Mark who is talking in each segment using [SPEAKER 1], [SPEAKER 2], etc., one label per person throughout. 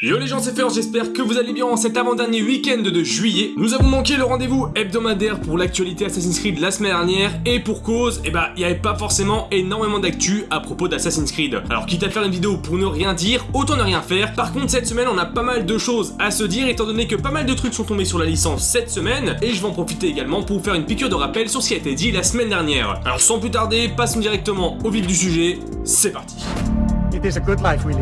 [SPEAKER 1] Yo les gens c'est Fer, j'espère que vous allez bien en cet avant-dernier week-end de juillet. Nous avons manqué le rendez-vous hebdomadaire pour l'actualité Assassin's Creed la semaine dernière et pour cause, eh bah il n'y avait pas forcément énormément d'actu à propos d'Assassin's Creed. Alors quitte à faire une vidéo pour ne rien dire, autant ne rien faire. Par contre cette semaine on a pas mal de choses à se dire étant donné que pas mal de trucs sont tombés sur la licence cette semaine et je vais en profiter également pour vous faire une piqûre de rappel sur ce qui a été dit la semaine dernière. Alors sans plus tarder, passons directement au vif du sujet, c'est parti.
[SPEAKER 2] It is a good life we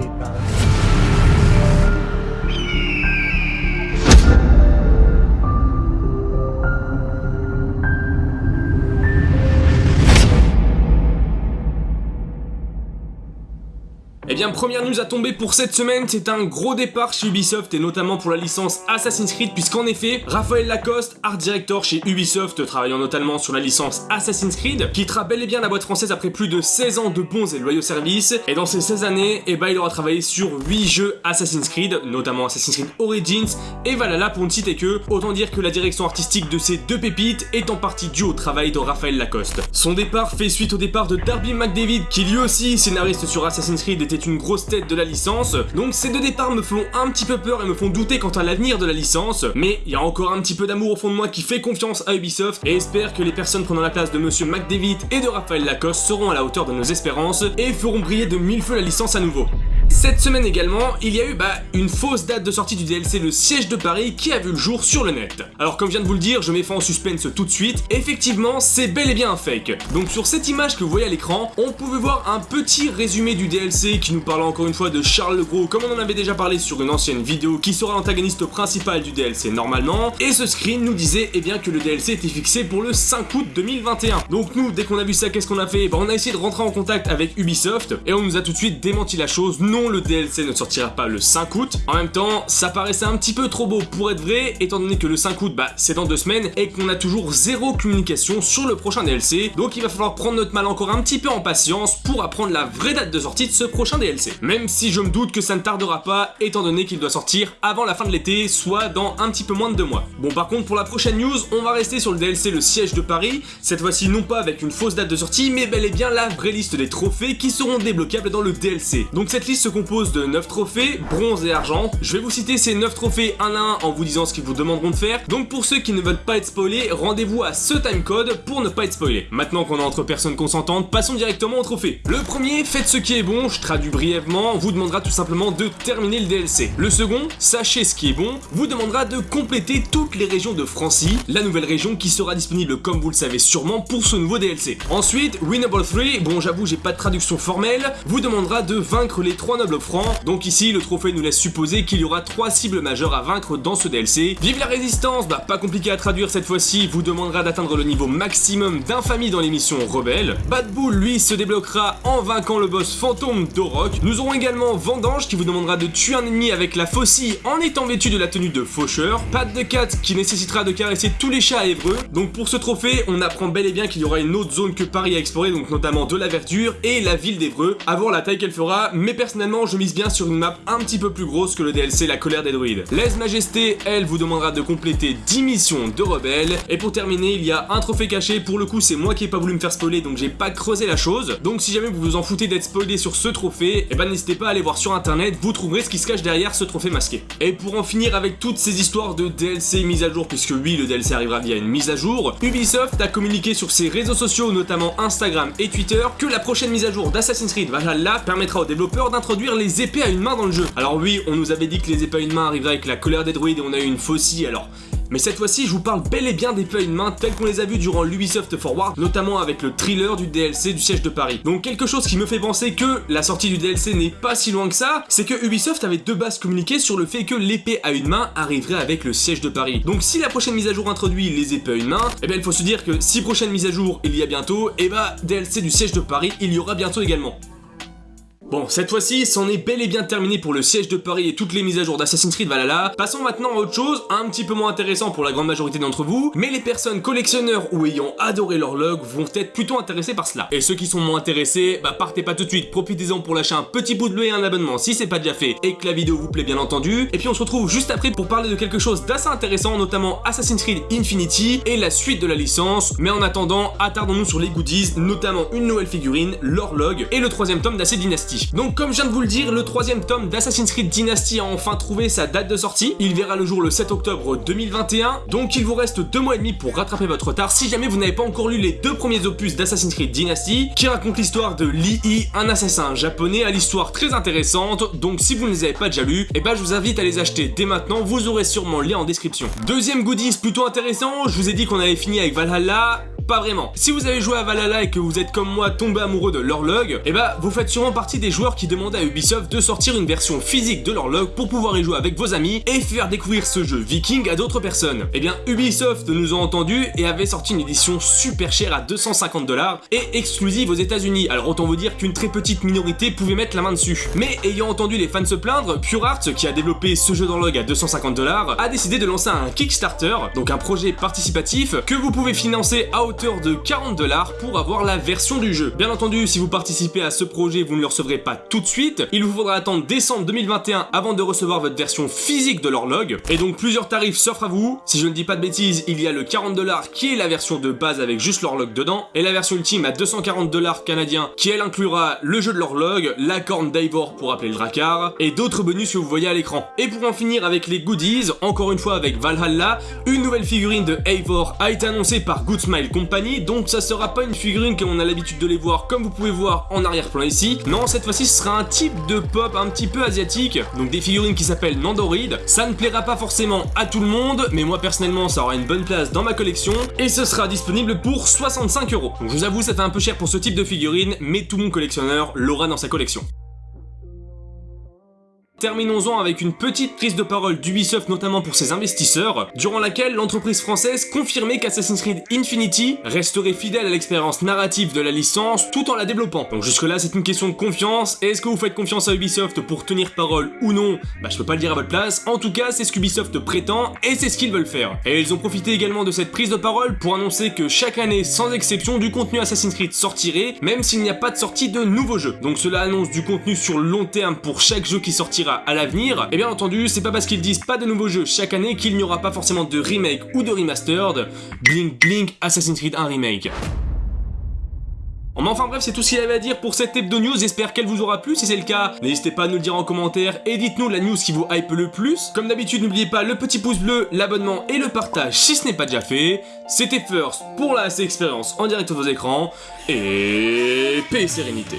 [SPEAKER 1] première news à tomber pour cette semaine, c'est un gros départ chez Ubisoft et notamment pour la licence Assassin's Creed puisqu'en effet, Raphaël Lacoste, art director chez Ubisoft, travaillant notamment sur la licence Assassin's Creed, quittera bel et bien la boîte française après plus de 16 ans de bons et loyaux services et dans ces 16 années, eh ben, il aura travaillé sur 8 jeux Assassin's Creed, notamment Assassin's Creed Origins et Valhalla pour ne citer que, autant dire que la direction artistique de ces deux pépites est en partie due au travail de Raphaël Lacoste. Son départ fait suite au départ de Darby McDavid qui lui aussi, scénariste sur Assassin's Creed, était une grosse tête de la licence, donc ces deux départs me font un petit peu peur et me font douter quant à l'avenir de la licence, mais il y a encore un petit peu d'amour au fond de moi qui fait confiance à Ubisoft et espère que les personnes prenant la place de Monsieur McDavid et de Raphaël Lacoste seront à la hauteur de nos espérances et feront briller de mille feux la licence à nouveau. Cette semaine également, il y a eu bah, une fausse date de sortie du DLC Le Siège de Paris qui a vu le jour sur le net. Alors comme je viens de vous le dire, je mets fin en suspense tout de suite, effectivement c'est bel et bien un fake. Donc sur cette image que vous voyez à l'écran, on pouvait voir un petit résumé du DLC qui nous parlait encore une fois de Charles le Gros comme on en avait déjà parlé sur une ancienne vidéo qui sera l'antagoniste principal du DLC normalement, et ce screen nous disait eh bien que le DLC était fixé pour le 5 août 2021. Donc nous, dès qu'on a vu ça, qu'est-ce qu'on a fait? Bah, On a essayé de rentrer en contact avec Ubisoft et on nous a tout de suite démenti la chose, le DLC ne sortira pas le 5 août. En même temps, ça paraissait un petit peu trop beau pour être vrai, étant donné que le 5 août, bah, c'est dans deux semaines, et qu'on a toujours zéro communication sur le prochain DLC, donc il va falloir prendre notre mal encore un petit peu en patience pour apprendre la vraie date de sortie de ce prochain DLC. Même si je me doute que ça ne tardera pas, étant donné qu'il doit sortir avant la fin de l'été, soit dans un petit peu moins de deux mois. Bon par contre, pour la prochaine news, on va rester sur le DLC Le Siège de Paris, cette fois-ci non pas avec une fausse date de sortie, mais bel et bien la vraie liste des trophées qui seront débloquables dans le DLC. Donc cette liste se compose de 9 trophées, bronze et argent. Je vais vous citer ces 9 trophées un à un en vous disant ce qu'ils vous demanderont de faire. Donc pour ceux qui ne veulent pas être spoilés, rendez-vous à ce timecode pour ne pas être spoilé. Maintenant qu'on est entre personnes consentantes, passons directement au trophée. Le premier, faites ce qui est bon, je traduis brièvement, vous demandera tout simplement de terminer le DLC. Le second, sachez ce qui est bon, vous demandera de compléter toutes les régions de Francie, la nouvelle région qui sera disponible comme vous le savez sûrement pour ce nouveau DLC. Ensuite, Winnable 3, bon j'avoue j'ai pas de traduction formelle, vous demandera de vaincre les 3 francs donc ici, le trophée nous laisse supposer qu'il y aura trois cibles majeures à vaincre dans ce DLC. Vive la résistance Bah pas compliqué à traduire cette fois-ci, vous demandera d'atteindre le niveau maximum d'infamie dans l'émission Rebelle. Bad Bull, lui, se débloquera en vainquant le boss fantôme d'Orok. Nous aurons également Vendange qui vous demandera de tuer un ennemi avec la faucille en étant vêtu de la tenue de faucheur. Pat de Cat qui nécessitera de caresser tous les chats à Évreux. Donc pour ce trophée, on apprend bel et bien qu'il y aura une autre zone que Paris à explorer, donc notamment de la verdure et la ville d'Évreux, voir la taille qu'elle fera, mais personnellement je mise bien sur une map un petit peu plus grosse que le DLC La colère des druides. Lèse Majesté, elle, vous demandera de compléter 10 missions de rebelles. Et pour terminer, il y a un trophée caché. Pour le coup, c'est moi qui ai pas voulu me faire spoiler, donc j'ai pas creusé la chose. Donc si jamais vous vous en foutez d'être spoilé sur ce trophée, eh ben n'hésitez pas à aller voir sur internet, vous trouverez ce qui se cache derrière ce trophée masqué. Et pour en finir avec toutes ces histoires de DLC mise à jour, puisque oui, le DLC arrivera via une mise à jour, Ubisoft a communiqué sur ses réseaux sociaux, notamment Instagram et Twitter, que la prochaine mise à jour d'Assassin's Creed Valhalla permettra aux développeurs d'introduire les épées à une main dans le jeu. Alors oui, on nous avait dit que les épées à une main arriveraient avec la colère des druides et on a eu une faucille, alors mais cette fois-ci, je vous parle bel et bien d'épées à une main telles qu'on les a vues durant l'Ubisoft Forward, notamment avec le thriller du DLC du siège de Paris. Donc quelque chose qui me fait penser que la sortie du DLC n'est pas si loin que ça, c'est que Ubisoft avait de base communiqué sur le fait que l'épée à une main arriverait avec le siège de Paris. Donc si la prochaine mise à jour introduit les épées à une main, eh bien il faut se dire que si prochaine mise à jour il y a bientôt, eh bah DLC du siège de Paris il y aura bientôt également. Bon, cette fois-ci, c'en est bel et bien terminé pour le siège de Paris et toutes les mises à jour d'Assassin's Creed Valhalla. Passons maintenant à autre chose, un petit peu moins intéressant pour la grande majorité d'entre vous, mais les personnes collectionneurs ou ayant adoré l'horloge vont être plutôt intéressés par cela. Et ceux qui sont moins intéressés, bah partez pas tout de suite, profitez-en pour lâcher un petit bout de bleu et un abonnement si c'est pas déjà fait et que la vidéo vous plaît bien entendu. Et puis on se retrouve juste après pour parler de quelque chose d'assez intéressant, notamment Assassin's Creed Infinity et la suite de la licence. Mais en attendant, attardons-nous sur les goodies, notamment une nouvelle figurine, l'horloge et le troisième tome d'Assez Dynasty. Donc comme je viens de vous le dire, le troisième tome d'Assassin's Creed Dynasty a enfin trouvé sa date de sortie. Il verra le jour le 7 octobre 2021, donc il vous reste deux mois et demi pour rattraper votre retard. Si jamais vous n'avez pas encore lu les deux premiers opus d'Assassin's Creed Dynasty, qui racontent l'histoire de Lee, un assassin japonais à l'histoire très intéressante, donc si vous ne les avez pas déjà lus, eh ben je vous invite à les acheter dès maintenant, vous aurez sûrement le lien en description. Deuxième goodies plutôt intéressant, je vous ai dit qu'on avait fini avec Valhalla, pas vraiment. Si vous avez joué à Valhalla et que vous êtes comme moi tombé amoureux de l'horloge, eh bah vous faites sûrement partie des joueurs qui demandent à Ubisoft de sortir une version physique de l'horloge pour pouvoir y jouer avec vos amis et faire découvrir ce jeu viking à d'autres personnes. Eh bien Ubisoft nous a entendu et avait sorti une édition super chère à 250 dollars et exclusive aux états unis alors autant vous dire qu'une très petite minorité pouvait mettre la main dessus. Mais ayant entendu les fans se plaindre, Pure Art, qui a développé ce jeu d'horloge à 250 dollars, a décidé de lancer un Kickstarter, donc un projet participatif que vous pouvez financer à hauteur de 40 dollars pour avoir la version du jeu. Bien entendu, si vous participez à ce projet, vous ne le recevrez pas tout de suite. Il vous faudra attendre décembre 2021 avant de recevoir votre version physique de l'horloge. Et donc plusieurs tarifs s'offrent à vous. Si je ne dis pas de bêtises, il y a le 40 dollars qui est la version de base avec juste l'horloge dedans, et la version ultime à 240 dollars canadiens qui elle inclura le jeu de l'horloge, la corne d'Ivor pour appeler le Drakkar, et d'autres bonus que vous voyez à l'écran. Et pour en finir avec les goodies, encore une fois avec Valhalla, une nouvelle figurine de Eivor a été annoncée par Good Smile Company, donc ça sera pas une figurine comme on a l'habitude de les voir, comme vous pouvez voir en arrière-plan ici. Non, cette fois-ci, ce sera un type de pop un petit peu asiatique, donc des figurines qui s'appellent Nandoroid. Ça ne plaira pas forcément à tout le monde, mais moi personnellement, ça aura une bonne place dans ma collection, et ce sera disponible pour 65 euros. Donc je vous avoue, ça fait un peu cher pour ce type de figurine, mais tout mon collectionneur l'aura dans sa collection. Terminons-en avec une petite prise de parole d'Ubisoft notamment pour ses investisseurs, durant laquelle l'entreprise française confirmait qu'Assassin's Creed Infinity resterait fidèle à l'expérience narrative de la licence tout en la développant. Donc jusque là c'est une question de confiance, est-ce que vous faites confiance à Ubisoft pour tenir parole ou non? Bah je peux pas le dire à votre place, en tout cas c'est ce qu'Ubisoft prétend et c'est ce qu'ils veulent faire. Et ils ont profité également de cette prise de parole pour annoncer que chaque année sans exception du contenu Assassin's Creed sortirait, même s'il n'y a pas de sortie de nouveaux jeux. Donc cela annonce du contenu sur le long terme pour chaque jeu qui sortira à l'avenir, et bien entendu, c'est pas parce qu'ils disent pas de nouveaux jeux chaque année qu'il n'y aura pas forcément de remake ou de remastered. Blink Blink Assassin's Creed 1 remake. Mais enfin bref, c'est tout ce qu'il y avait à dire pour cette hebdo news, j'espère qu'elle vous aura plu, si c'est le cas, n'hésitez pas à nous le dire en commentaire et dites-nous la news qui vous hype le plus. Comme d'habitude, n'oubliez pas le petit pouce bleu, l'abonnement et le partage si ce n'est pas déjà fait. C'était First pour la expérience en direct de vos écrans, et paix et sérénité.